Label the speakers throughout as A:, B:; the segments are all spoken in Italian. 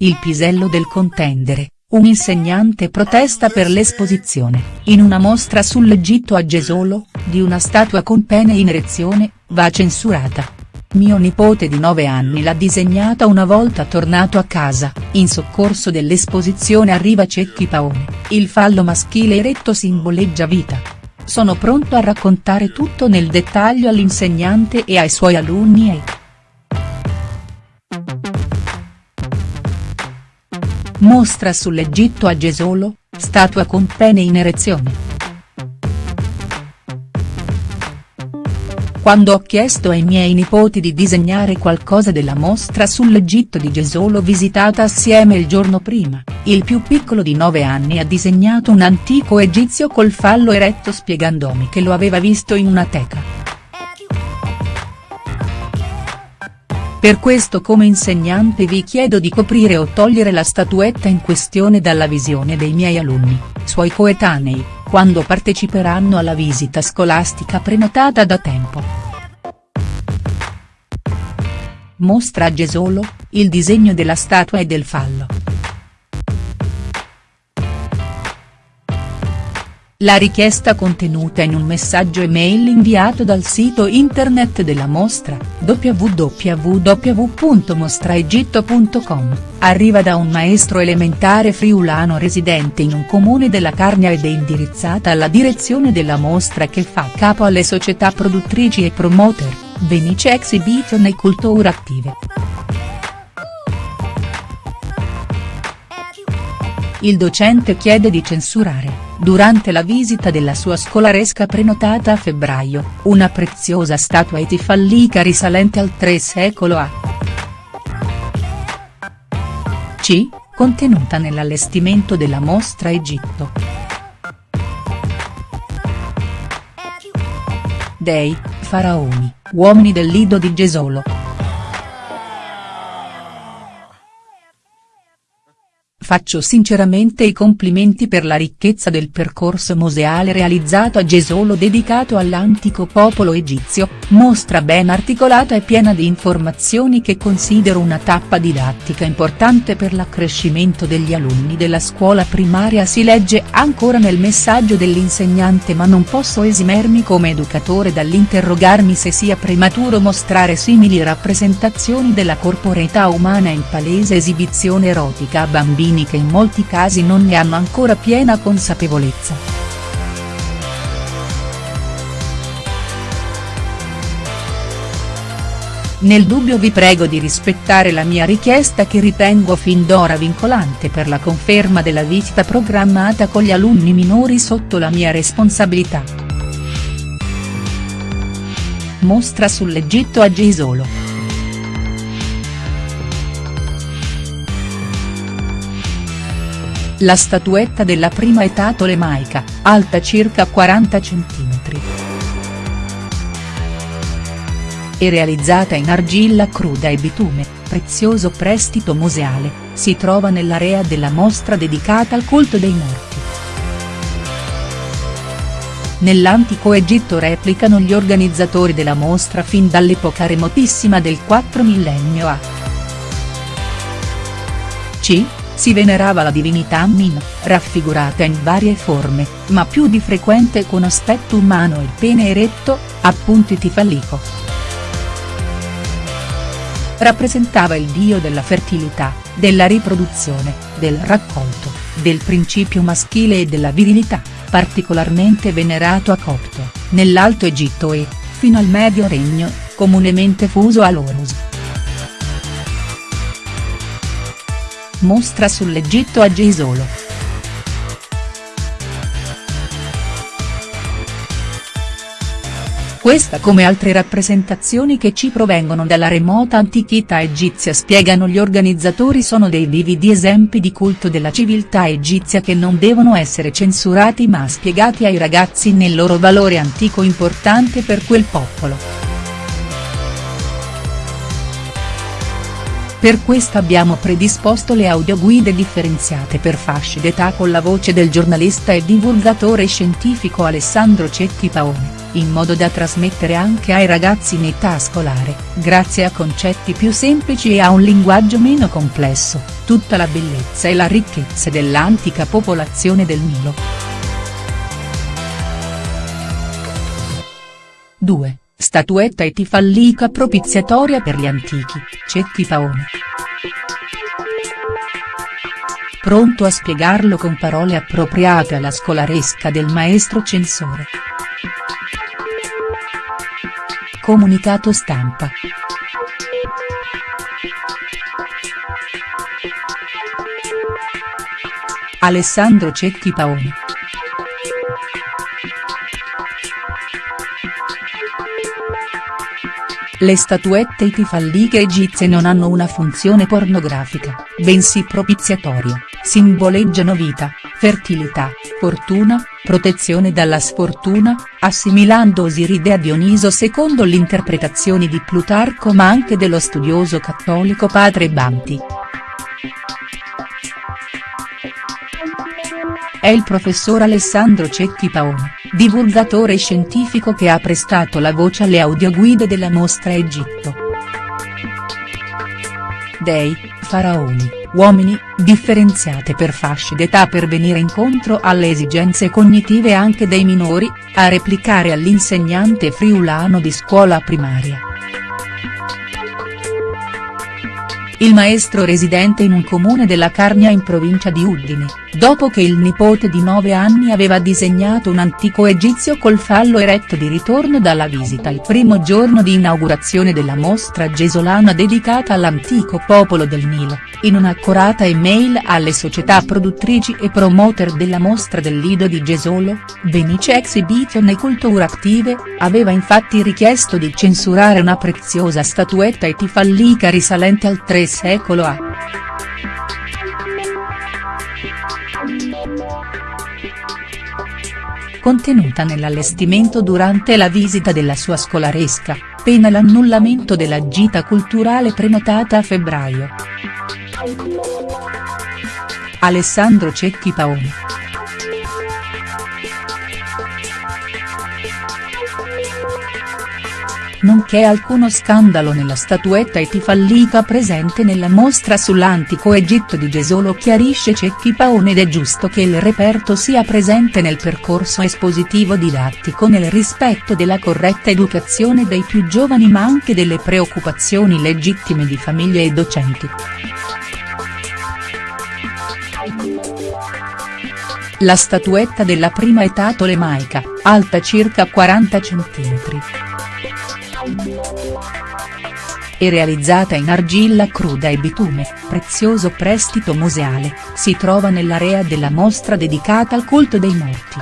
A: il pisello del contendere, un insegnante protesta per l'esposizione, in una mostra sull'Egitto a Gesolo, di una statua con pene in erezione, va censurata. Mio nipote di 9 anni l'ha disegnata una volta tornato a casa, in soccorso dell'esposizione arriva Cecchi Paone, il fallo maschile eretto simboleggia vita. Sono pronto a raccontare tutto nel dettaglio all'insegnante e ai suoi alunni e. Mostra sull'Egitto a Gesolo, statua con pene in erezione. Quando ho chiesto ai miei nipoti di disegnare qualcosa della mostra sull'Egitto di Gesolo visitata assieme il giorno prima, il più piccolo di 9 anni ha disegnato un antico egizio col fallo eretto spiegandomi che lo aveva visto in una teca. Per questo come insegnante vi chiedo di coprire o togliere la statuetta in questione dalla visione dei miei alunni, suoi coetanei, quando parteciperanno alla visita scolastica prenotata da tempo. Mostra a Gesolo, il disegno della statua e del fallo. La richiesta contenuta in un messaggio email inviato dal sito internet della mostra, www.mostraegitto.com, arriva da un maestro elementare friulano residente in un comune della Carnia ed è indirizzata alla direzione della mostra che fa capo alle società produttrici e promoter, Venice Exhibition e Culture Attive. Il docente chiede di censurare durante la visita della sua scolaresca prenotata a febbraio, una preziosa statua etifallica risalente al III secolo A. C, contenuta nell'allestimento della mostra Egitto. Dei, faraoni, uomini del Lido di Gesolo. Faccio sinceramente i complimenti per la ricchezza del percorso museale realizzato a Gesolo dedicato all'antico popolo egizio, mostra ben articolata e piena di informazioni che considero una tappa didattica importante per l'accrescimento degli alunni della scuola primaria. Si legge ancora nel messaggio dell'insegnante ma non posso esimermi come educatore dall'interrogarmi se sia prematuro mostrare simili rappresentazioni della corporeità umana in palese esibizione erotica a bambini che in molti casi non ne hanno ancora piena consapevolezza. Nel dubbio vi prego di rispettare la mia richiesta che ritengo fin d'ora vincolante per la conferma della visita programmata con gli alunni minori sotto la mia responsabilità. Mostra sull'Egitto a Gisolo. La statuetta della prima età tolemaica, alta circa 40 cm. E realizzata in argilla cruda e bitume, prezioso prestito museale, si trova nell'area della mostra dedicata al culto dei morti. Nell'antico Egitto replicano gli organizzatori della mostra fin dall'epoca remotissima del 4 millennio a. C si venerava la divinità Amin, raffigurata in varie forme, ma più di frequente con aspetto umano e pene eretto, appunti tifallico. Rappresentava il dio della fertilità, della riproduzione, del raccolto, del principio maschile e della virilità, particolarmente venerato a Copto, nell'Alto Egitto e, fino al Medio Regno, comunemente fuso all'Orus. Mostra sull'Egitto a Gisolo. Questa come altre rappresentazioni che ci provengono dalla remota antichità egizia spiegano gli organizzatori sono dei vividi esempi di culto della civiltà egizia che non devono essere censurati ma spiegati ai ragazzi nel loro valore antico importante per quel popolo. Per questo abbiamo predisposto le audioguide differenziate per fasce d'età con la voce del giornalista e divulgatore scientifico Alessandro Cecchi Paone, in modo da trasmettere anche ai ragazzi in età scolare, grazie a concetti più semplici e a un linguaggio meno complesso, tutta la bellezza e la ricchezza dell'antica popolazione del Nilo. 2. Statuetta e tifallica propiziatoria per gli antichi, Cecchi Paone. Pronto a spiegarlo con parole appropriate alla scolaresca del maestro censore. Comunicato stampa. Alessandro Cecchi Paone. Le statuette itifalliche egizie non hanno una funzione pornografica, bensì propiziatoria, simboleggiano vita, fertilità, fortuna, protezione dalla sfortuna, assimilando Osiride a Dioniso secondo l'interpretazione di Plutarco ma anche dello studioso cattolico padre Banti. È il professor Alessandro Cecchi Paone, divulgatore scientifico che ha prestato la voce alle audioguide della mostra Egitto. Dei, faraoni, uomini, differenziate per fasce d'età per venire incontro alle esigenze cognitive anche dei minori, a replicare all'insegnante friulano di scuola primaria. il maestro residente in un comune della Carnia in provincia di Udine, dopo che il nipote di 9 anni aveva disegnato un antico egizio col fallo eretto di ritorno dalla visita il primo giorno di inaugurazione della mostra gesolana dedicata all'antico popolo del Nilo, in un'accorata email alle società produttrici e promoter della mostra del Lido di Gesolo, Venice Exhibition e Culture Active, aveva infatti richiesto di censurare una preziosa statuetta etifallica risalente al 3 secolo A. Contenuta nell'allestimento durante la visita della sua scolaresca, pena l'annullamento della gita culturale prenotata a febbraio. Alessandro Cecchi Paoni. Nonché alcuno scandalo nella statuetta etifallica presente nella mostra sull'antico Egitto di Gesolo chiarisce Cecchi Paone ed è giusto che il reperto sia presente nel percorso espositivo didattico nel rispetto della corretta educazione dei più giovani ma anche delle preoccupazioni legittime di famiglie e docenti. La statuetta della prima età tolemaica, alta circa 40 cm e realizzata in argilla cruda e bitume, prezioso prestito museale, si trova nell'area della mostra dedicata al culto dei morti.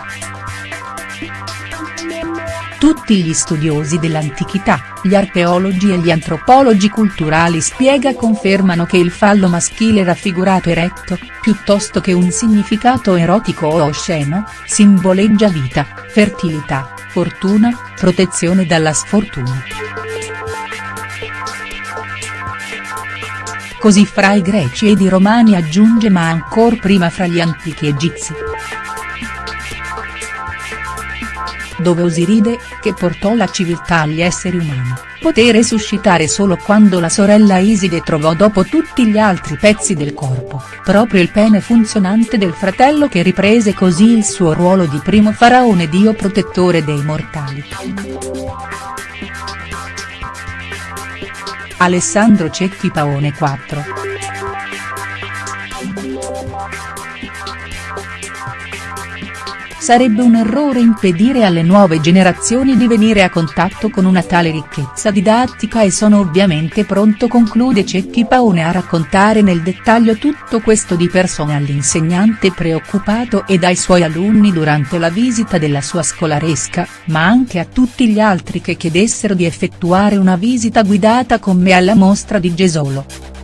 A: Tutti gli studiosi dell'antichità, gli archeologi e gli antropologi culturali spiega confermano che il fallo maschile raffigurato eretto, piuttosto che un significato erotico o osceno, simboleggia vita, fertilità, fortuna, protezione dalla sfortuna. Così fra i greci ed i romani aggiunge ma ancor prima fra gli antichi egizi. Dove Osiride, che portò la civiltà agli esseri umani, poté suscitare solo quando la sorella Iside trovò dopo tutti gli altri pezzi del corpo, proprio il pene funzionante del fratello che riprese così il suo ruolo di primo faraone dio protettore dei mortali. Alessandro Cecchi Paone 4. Sarebbe un errore impedire alle nuove generazioni di venire a contatto con una tale ricchezza didattica e sono ovviamente pronto conclude Cecchi Paone a raccontare nel dettaglio tutto questo di persona all'insegnante preoccupato e ai suoi alunni durante la visita della sua scolaresca, ma anche a tutti gli altri che chiedessero di effettuare una visita guidata con me alla mostra di Gesolo.